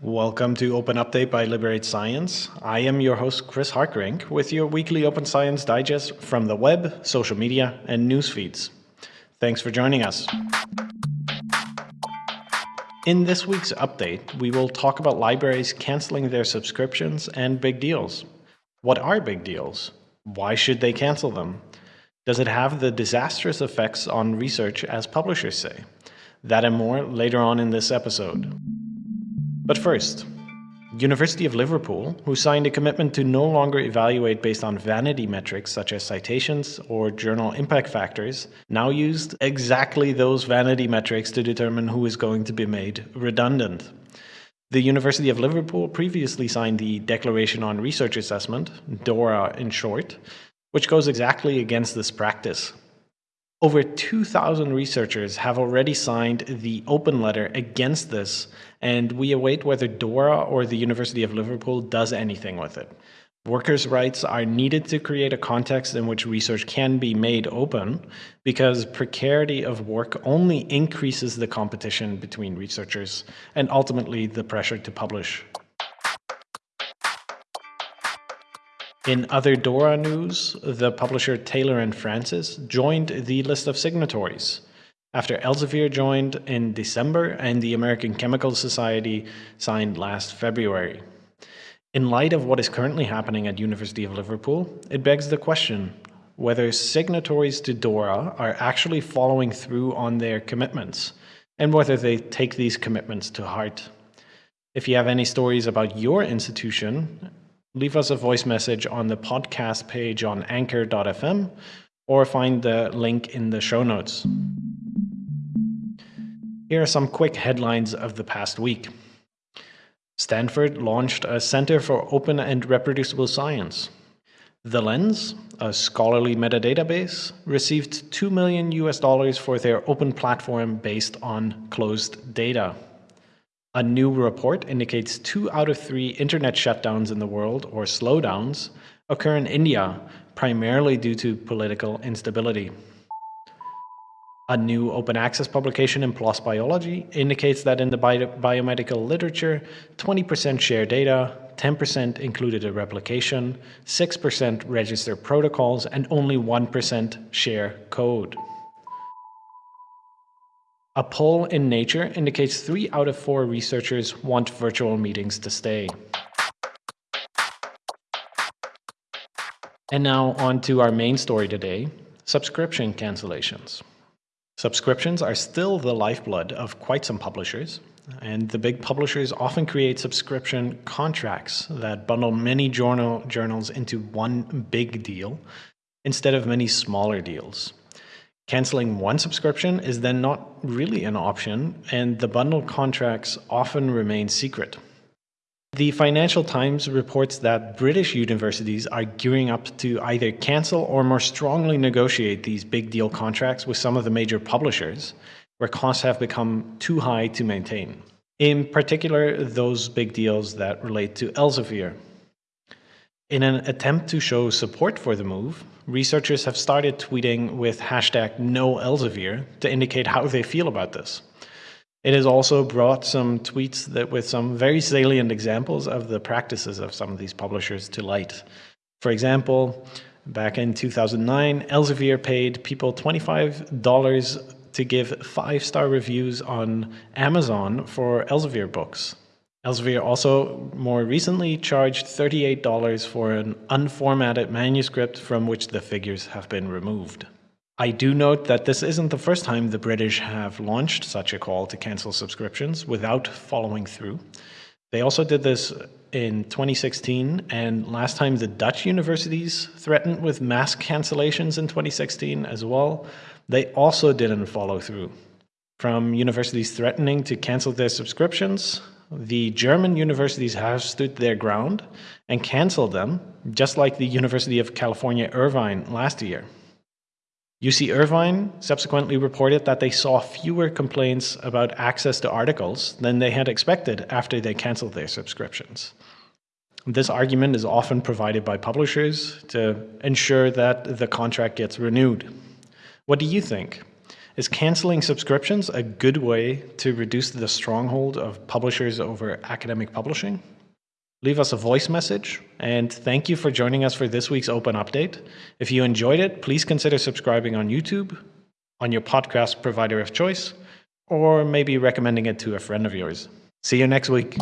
Welcome to Open Update by Liberate Science. I am your host, Chris Hartgerink, with your weekly Open Science Digest from the web, social media, and news feeds. Thanks for joining us. In this week's update, we will talk about libraries canceling their subscriptions and big deals. What are big deals? Why should they cancel them? Does it have the disastrous effects on research as publishers say? That and more later on in this episode. But first, University of Liverpool, who signed a commitment to no longer evaluate based on vanity metrics such as citations or journal impact factors, now used exactly those vanity metrics to determine who is going to be made redundant. The University of Liverpool previously signed the Declaration on Research Assessment, DORA in short, which goes exactly against this practice. Over 2,000 researchers have already signed the open letter against this, and we await whether DORA or the University of Liverpool does anything with it. Workers' rights are needed to create a context in which research can be made open because precarity of work only increases the competition between researchers and ultimately the pressure to publish. In other DORA news, the publisher Taylor and Francis joined the list of signatories after Elsevier joined in December and the American Chemical Society signed last February. In light of what is currently happening at University of Liverpool, it begs the question whether signatories to DORA are actually following through on their commitments and whether they take these commitments to heart. If you have any stories about your institution leave us a voice message on the podcast page on anchor.fm or find the link in the show notes. Here are some quick headlines of the past week. Stanford launched a Center for Open and Reproducible Science. The Lens, a scholarly metadatabase, received 2 million US dollars for their open platform based on closed data. A new report indicates two out of three internet shutdowns in the world, or slowdowns, occur in India, primarily due to political instability. A new open access publication in PLOS Biology indicates that in the bio biomedical literature, 20% share data, 10% included a replication, 6% register protocols, and only 1% share code. A poll in Nature indicates three out of four researchers want virtual meetings to stay. And now on to our main story today, subscription cancellations. Subscriptions are still the lifeblood of quite some publishers, and the big publishers often create subscription contracts that bundle many journal journals into one big deal instead of many smaller deals. Canceling one subscription is then not really an option, and the bundle contracts often remain secret. The Financial Times reports that British universities are gearing up to either cancel or more strongly negotiate these big deal contracts with some of the major publishers, where costs have become too high to maintain. In particular, those big deals that relate to Elsevier, in an attempt to show support for the move, researchers have started tweeting with hashtag NoElsevier to indicate how they feel about this. It has also brought some tweets that with some very salient examples of the practices of some of these publishers to light. For example, back in 2009, Elsevier paid people $25 to give five-star reviews on Amazon for Elsevier books. Elsevier also more recently charged $38 for an unformatted manuscript from which the figures have been removed. I do note that this isn't the first time the British have launched such a call to cancel subscriptions without following through. They also did this in 2016, and last time the Dutch universities threatened with mass cancellations in 2016 as well, they also didn't follow through. From universities threatening to cancel their subscriptions, the German universities have stood their ground and canceled them, just like the University of California, Irvine last year. UC Irvine subsequently reported that they saw fewer complaints about access to articles than they had expected after they canceled their subscriptions. This argument is often provided by publishers to ensure that the contract gets renewed. What do you think? Is canceling subscriptions a good way to reduce the stronghold of publishers over academic publishing? Leave us a voice message, and thank you for joining us for this week's Open Update. If you enjoyed it, please consider subscribing on YouTube, on your podcast provider of choice, or maybe recommending it to a friend of yours. See you next week.